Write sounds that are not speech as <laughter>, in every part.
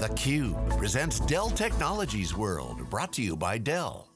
theCUBE presents Dell Technologies World, brought to you by Dell.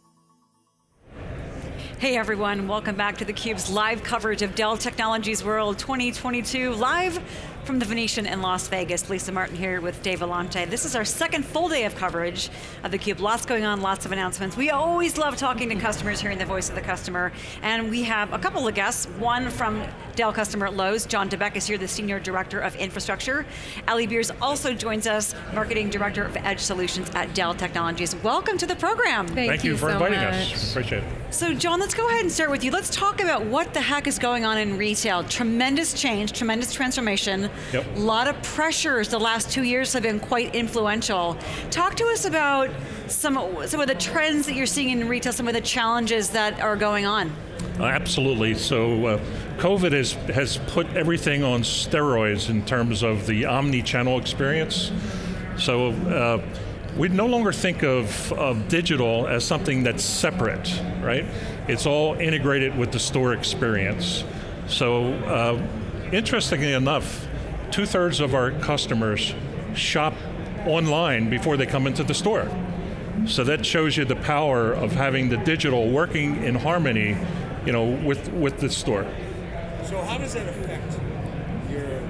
Hey everyone, welcome back to theCUBE's live coverage of Dell Technologies World 2022, live from the Venetian in Las Vegas, Lisa Martin here with Dave Vellante. This is our second full day of coverage of theCUBE. Lots going on, lots of announcements. We always love talking to customers, hearing the voice of the customer. And we have a couple of guests, one from Dell customer at Lowe's. John DeBeck is here, the Senior Director of Infrastructure. Ali Beers also joins us, Marketing Director of Edge Solutions at Dell Technologies. Welcome to the program. Thank, Thank you, you, for so inviting much. us, appreciate it. So John, let's go ahead and start with you. Let's talk about what the heck is going on in retail. Tremendous change, tremendous transformation. Yep. A lot of pressures the last two years have been quite influential. Talk to us about some, some of the trends that you're seeing in retail, some of the challenges that are going on. Uh, absolutely, so uh, COVID has, has put everything on steroids in terms of the omni-channel experience. So uh, we no longer think of, of digital as something that's separate, right? It's all integrated with the store experience. So uh, interestingly enough, two thirds of our customers shop online before they come into the store. So that shows you the power of having the digital working in harmony you know, with, with the store. So how does that affect your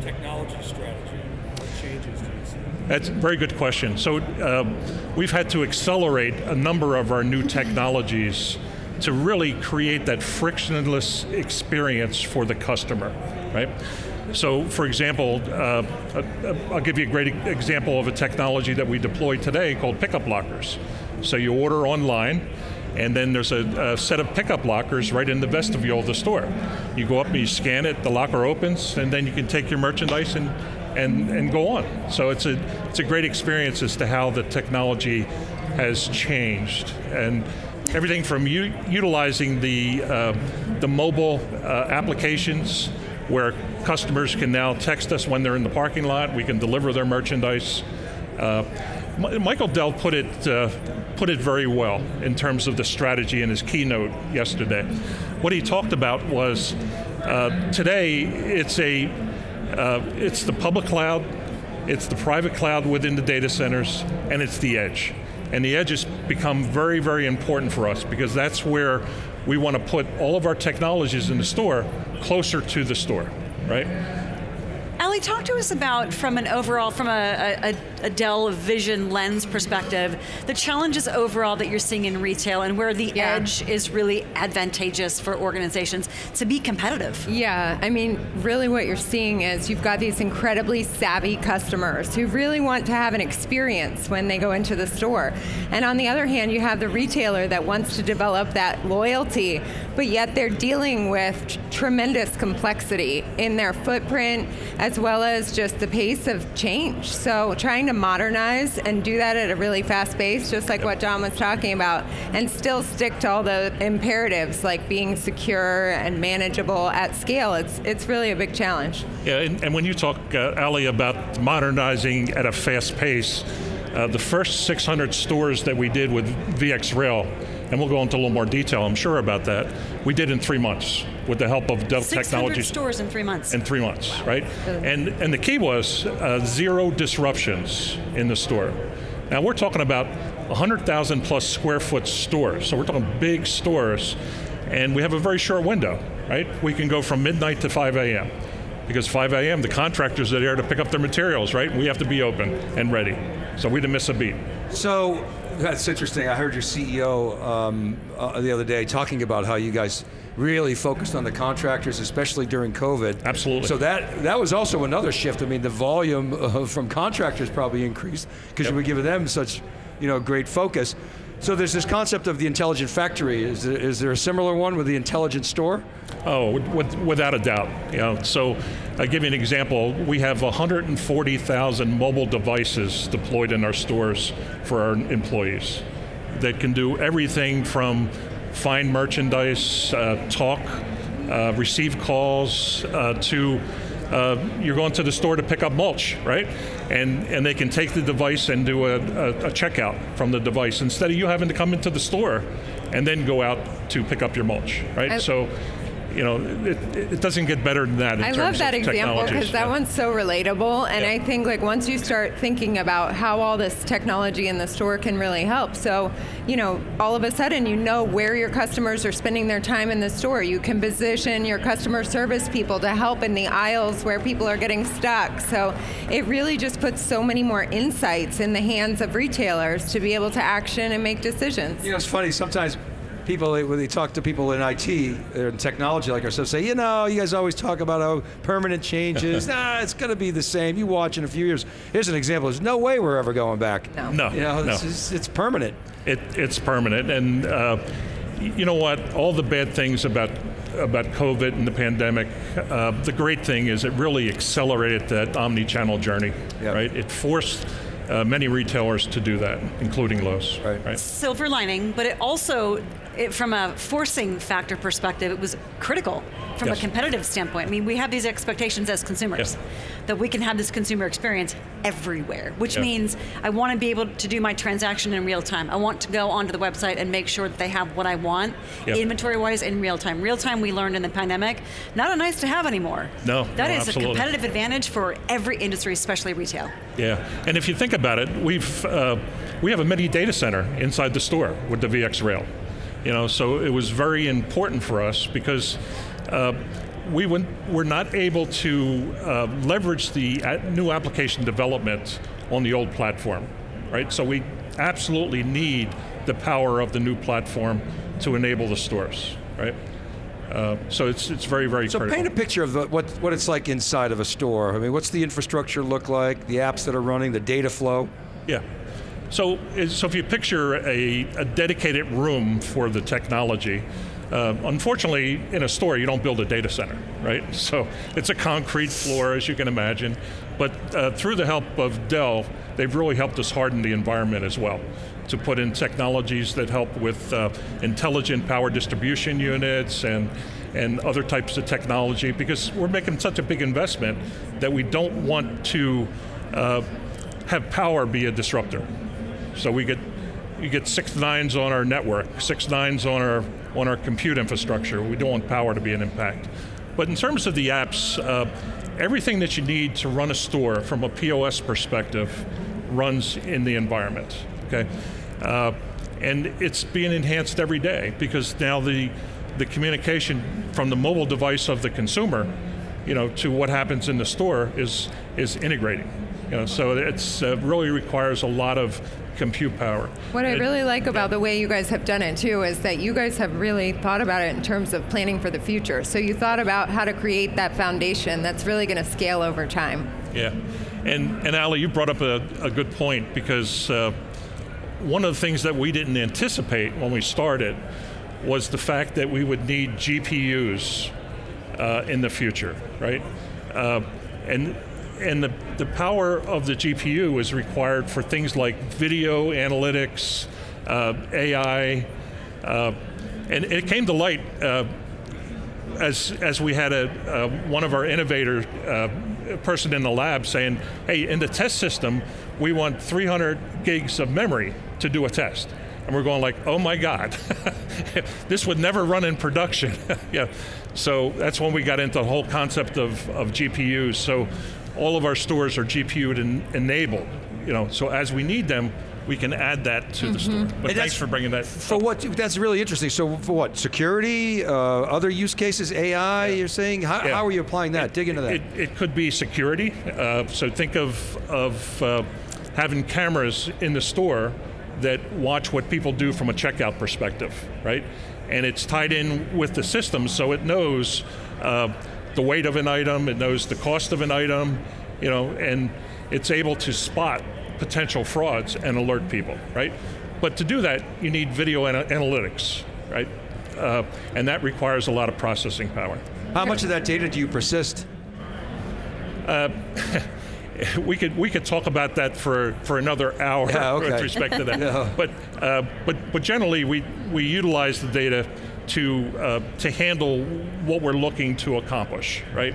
technology strategy? What changes do you see? That's a very good question. So um, we've had to accelerate a number of our new technologies to really create that frictionless experience for the customer, right? So for example, uh, I'll give you a great example of a technology that we deployed today called pickup lockers. So you order online, and then there's a, a, set of pickup lockers right in the vestibule of the store. You go up and you scan it, the locker opens, and then you can take your merchandise and, and, and go on. So it's a, it's a great experience as to how the technology has changed. And everything from utilizing the, uh, the mobile uh, applications where customers can now text us when they're in the parking lot, we can deliver their merchandise. Uh, Michael Dell put it, uh, put it very well in terms of the strategy in his keynote yesterday. What he talked about was, uh, today it's, a, uh, it's the public cloud, it's the private cloud within the data centers, and it's the edge. And the edge has become very, very important for us because that's where we want to put all of our technologies in the store closer to the store, right? Ali, talk to us about, from an overall, from a, a, a, Dell Vision lens perspective, the challenges overall that you're seeing in retail and where the yeah. edge is really advantageous for organizations to be competitive. Yeah, I mean, really what you're seeing is you've got these incredibly savvy customers who really want to have an experience when they go into the store. And on the other hand, you have the retailer that wants to develop that loyalty, but yet they're dealing with tremendous complexity in their footprint, as well as just the pace of change. So trying to modernize and do that at a really fast pace, just like what John was talking about, and still stick to all the imperatives like being secure and manageable at scale, it's, it's really a big challenge. Yeah, and, and when you talk, uh, Ali, about modernizing at a fast pace, uh, the first 600 stores that we did with VxRail, and we'll go into a little more detail, I'm sure about that, we did in three months with the help of Dell 600 Technologies. stores in three months. In three months, right? And, and the key was uh, zero disruptions in the store. Now we're talking about 100,000 plus square foot stores, so we're talking big stores, and we have a very short window, right? We can go from midnight to 5 a.m. Because 5 a.m., the contractors are there to pick up their materials, right? We have to be open and ready. So we didn't miss a beat. So, that's interesting. I heard your CEO um, uh, the other day talking about how you guys really focused on the contractors, especially during COVID. Absolutely. So that that was also another shift. I mean, the volume <laughs> uh, from contractors probably increased because Yep. you were giving them such, you know, great focus. So there's this concept of the intelligent factory. Is there, is there a similar one with the intelligent store? Oh, with, with, without a doubt. You know, so I'll give you an example. We have 140,000 mobile devices deployed in our stores for our employees that can do everything from find merchandise, uh, talk, uh, receive calls, uh, to uh, you're going to the store to pick up mulch, right? And, and they can take the device and do a, a, a checkout from the device instead of you having to come into the store and then go out to pick up your mulch, right? I- so you know, it, it doesn't get better than that in I terms love that of example because that Yeah. one's so relatable, and Yeah. I think like once you start thinking about how all this technology in the store can really help, so you know, all of a sudden you know where your customers are spending their time in the store. You can position your customer service people to help in the aisles where people are getting stuck. So it really just puts so many more insights in the hands of retailers to be able to action and make decisions. You know, it's funny. Sometimes people, when they talk to people in IT or in technology like ourselves, say, you know, you guys always talk about how permanent changes. <laughs> nah, it's going to be the same. You watch in a few years. Here's an example. There's no way we're ever going back. No. No, You know, no. it's, it's, it's permanent. It, it's permanent, and uh, you know what? All the bad things about about COVID and the pandemic. Uh, the great thing is it really accelerated that omni-channel journey. Yep. Right? It forced uh, many retailers to do that, including Lowe's. Right. Right. silver lining, but it also, it, from a forcing factor perspective, it was critical from Yes. a competitive standpoint. I mean, we have these expectations as consumers Yes. that we can have this consumer experience everywhere, which Yeah. means I want to be able to do my transaction in real time. I want to go onto the website and make sure that they have what I want, inventory-wise, in real time. Real time, we learned in the pandemic, not a nice to have anymore. No, that no, is absolutely. a competitive advantage for every industry, especially retail. Yeah, and if you think about it, we've uh, we have a mini data center inside the store with the VxRail. You know, so it was very important for us because uh, we went, were not able to uh, leverage the new application development on the old platform, right? So we absolutely need the power of the new platform to enable the stores, right? Uh, so it's it's very very So critical. paint a picture of the, what, what it's like inside of a store. I mean, what's the infrastructure look like, the apps that are running, the data flow? Yeah. So, so if you picture a, a dedicated room for the technology, uh, unfortunately, in a store you don't build a data center, right? <laughs> So it's a concrete floor, as you can imagine. But uh, through the help of Dell, they've really helped us harden the environment as well to put in technologies that help with uh, intelligent power distribution units and and other types of technology because we're making such a big investment that we don't want to uh, have power be a disruptor. So we get you get six nines on our network, six nines on our on our compute infrastructure. We don't want power to be an impact. But in terms of the apps, uh, everything that you need to run a store from a POS perspective runs in the environment. Okay, uh, and it's being enhanced every day because now the the communication from the mobile device of the consumer, you know, to what happens in the store is is integrating. You know, so it's uh, really requires a lot of compute power. What I really like about the way you guys have done it too is that you guys have really thought about it in terms of planning for the future. So you thought about how to create that foundation that's really going to scale over time. Yeah, and and Ali, you brought up a, a good point because uh, one of the things that we didn't anticipate when we started was the fact that we would need GPUs uh, in the future, right? Uh, and and the, the power of the GPU is required for things like video analytics, uh, AI, uh, and it came to light uh, as as we had a one of our innovator uh, person in the lab saying, "Hey, in the test system, we want 300 gigs of memory to do a test." And we're going like, "Oh my God, <laughs> this would never run in production." <laughs> yeah, so that's when we got into the whole concept of, of GPUs. So all of our stores are GPU enabled. You know, so as we need them, we can add that to the store. But And thanks for bringing that. For what? That's really interesting. So for what? Security, uh, other use cases, AI. You're saying how, Yeah. how are you applying that? Dig into that. It, it could be security. Uh, so think of of uh, having cameras in the store that watch what people do from a checkout perspective, right? And it's tied in with the system, so it knows uh, the weight of an item, it knows the cost of an item, you know, and it's able to spot potential frauds and alert people, right? But to do that, you need video ana- analytics, right? Uh, and that requires a lot of processing power. how much of that data do you persist? <laughs> we could we could talk about that for, for another hour Yeah, okay. <laughs> with respect to that. <laughs> But uh, but but generally we we utilize the data to uh, to handle what we're looking to accomplish, right?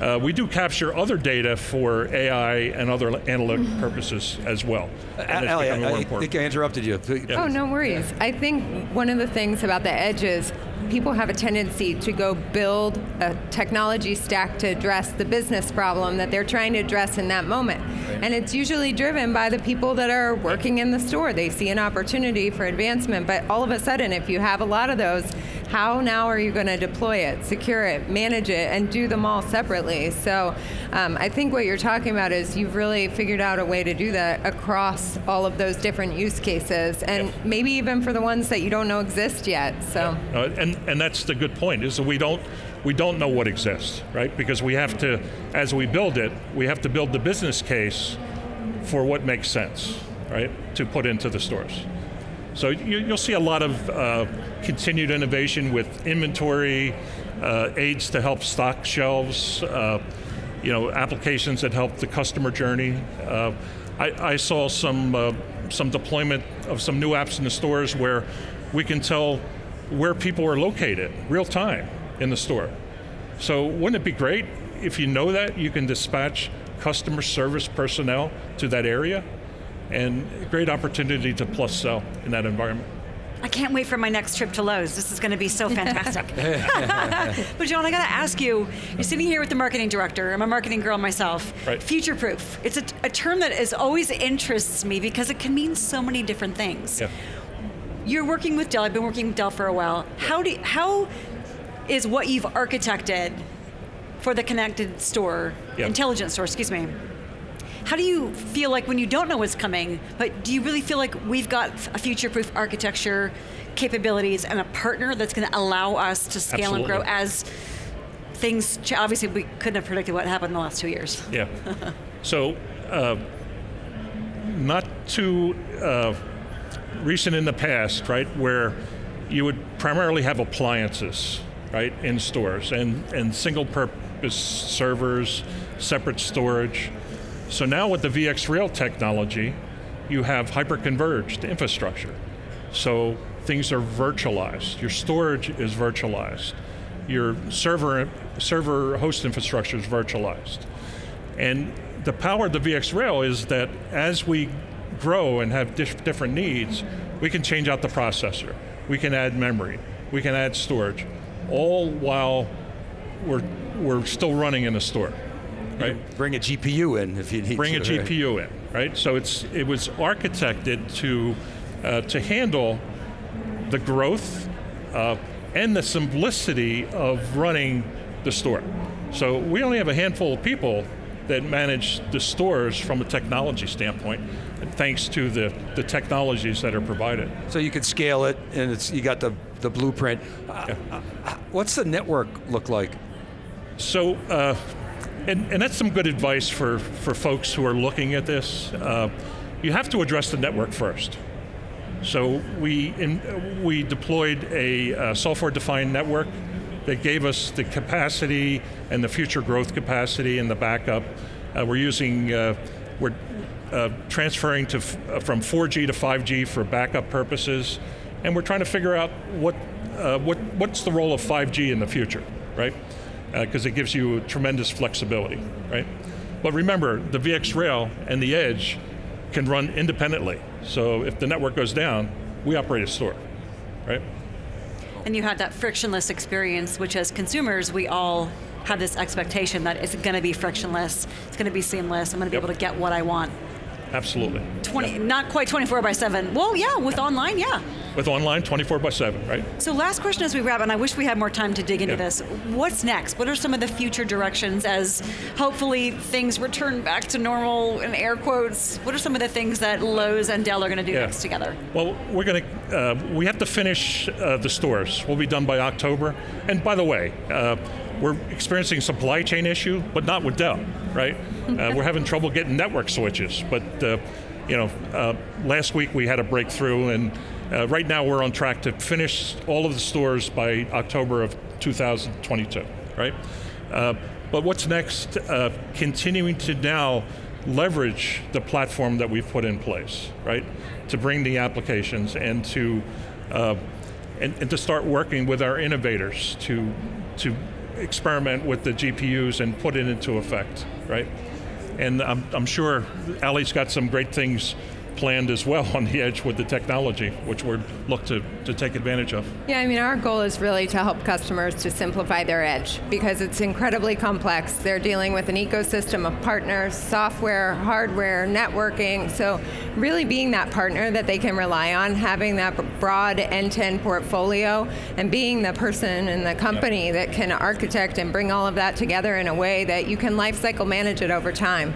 Uh, we do capture other data for AI and other analytic purposes as well. And it's Ali, I, more I think I interrupted you. Oh, no worries. I think one of the things about the edges, people have a tendency to go build a technology stack to address the business problem that they're trying to address in that moment. And it's usually driven by the people that are working in the store. They see an opportunity for advancement, but all of a sudden, if you have a lot of those, how now are you going to deploy it, secure it, manage it, and do them all separately? So um, I think what you're talking about is you've really figured out a way to do that across all of those different use cases, and Yep. maybe even for the ones that you don't know exist yet. So. Uh, and and that's the good point is that we don't we don't know what exists, right? Because we have to, as we build it, we have to build the business case for what makes sense, right? To put into the stores. So you, you'll see a lot of uh, continued innovation with inventory, uh, aids to help stock shelves, uh, you know, applications that help the customer journey. Uh, I, I saw some uh, some deployment of some new apps in the stores where we can tell where people are located real time in the store. So wouldn't it be great if you know that you can dispatch customer service personnel to that area? And great opportunity to plus sell in that environment. I can't wait for my next trip to Lowe's. This is going to be so fantastic. <laughs> <laughs> but John, I got to ask you, you're sitting here with the marketing director. I'm a marketing girl myself. Right. Future proof. It's a, a term that is always interests me because it can mean so many different things. Yeah. You're working with Dell. I've been working with Dell for a while. How do how is what you've architected for the connected store, Yeah. intelligent store, excuse me? How do you feel like when you don't know what's coming, but do you really feel like we've got a future-proof architecture capabilities and a partner that's going to allow us to scale and grow as things? Obviously, we couldn't have predicted what happened in the last two years. Yeah. <laughs> so, uh, not too uh, recent in the past, right, where you would primarily have appliances, right, in stores and, and single purpose servers, separate storage. So now with the VxRail technology, you have hyper-converged infrastructure. So things are virtualized. Your storage is virtualized. Your server, server host infrastructure is virtualized. And the power of the VxRail is that as we grow and have dif- different needs, we can change out the processor. We can add memory. We can add storage, all while we're, we're still running in the store, right? Bring a GPU in if you need bring to. a right? GPU in, right? So it's it was architected to uh, to handle the growth uh, and the simplicity of running the store. So we only have a handful of people that manage the stores from a technology standpoint, thanks to the, the technologies that are provided. So you can scale it, and it's you got the the blueprint. Uh, uh, what's the network look like? So, uh, and, and that's some good advice for, for folks who are looking at this. Uh, you have to address the network first. So we, in, we deployed a uh, software-defined network that gave us the capacity and the future growth capacity and the backup. Uh, we're using, uh, we're uh, transferring to uh, from 4G to 5G for backup purposes, and we're trying to figure out what, uh, what what's the role of 5G in the future, right? Uh, because it gives you tremendous flexibility, right? But remember, the VxRail and the Edge can run independently. So if the network goes down, we operate a store, right? And you had that frictionless experience, which as consumers, we all have this expectation that it's going to be frictionless, it's going to be seamless, I'm going to be Yep. able to get what I want. Absolutely. 20, not quite 24 by 7. Well, yeah, with online, yeah. With online, 24 by 7, right? So last question as we wrap, and I wish we had more time to dig into Yeah. this. What's next? What are some of the future directions as hopefully things return back to normal in air quotes? What are some of the things that Lowe's and Dell are going to do Yeah. next together? Well, we're going to, uh, we have to finish uh, the stores. We'll be done by October. And by the way, uh, we're experiencing supply chain issue, but not with Dell, right? <laughs> Uh, we're having trouble getting network switches, but uh, you know, uh, last week we had a breakthrough, and uh, right now we're on track to finish all of the stores by October of 2022, right? Uh, but what's next? Uh, continuing to now leverage the platform that we've put in place, right? To bring the applications and to uh, and, and to start working with our innovators to to experiment with the GPUs and put it into effect, right? And I'm, I'm sure Ali's got some great things planned as well <laughs> on the edge with the technology, which we're look to, to take advantage of. Yeah, I mean, our goal is really to help customers to simplify their edge because it's incredibly complex. They're dealing with an ecosystem of partners, software, hardware, networking. So, really being that partner that they can rely on, having that broad end to end portfolio, and being the person in the company Yep. that can architect and bring all of that together in a way that you can lifecycle manage it over time.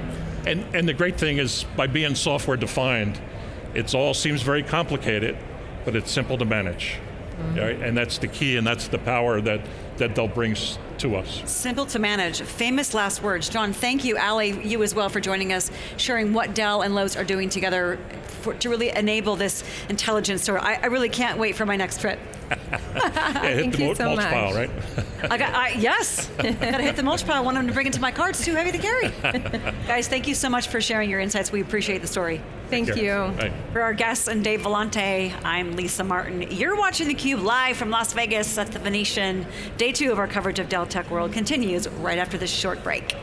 And, and the great thing is, by being software defined, it all seems very complicated, but it's simple to manage. Mm-hmm. Right? And that's the key, and that's the power that, that Dell brings to us. Simple to manage. Famous last words. John, thank you. Ali, you as well for joining us, sharing what Dell and Lowe's are doing together for, to really enable this intelligence store. I, I really can't wait for my next trip. Yeah, hit Thank the you mulch so much. pile, right? I got, I, yes, <laughs> gotta hit the mulch pile. I want them to bring it to my car. It's too heavy to carry. <laughs> Guys, thank you so much for sharing your insights. We appreciate the story. Thank Yeah. you. Right. For our guests and Dave Vellante, I'm Lisa Martin. You're watching theCUBE live from Las Vegas at the Venetian. Day two of our coverage of Dell Tech World continues right after this short break.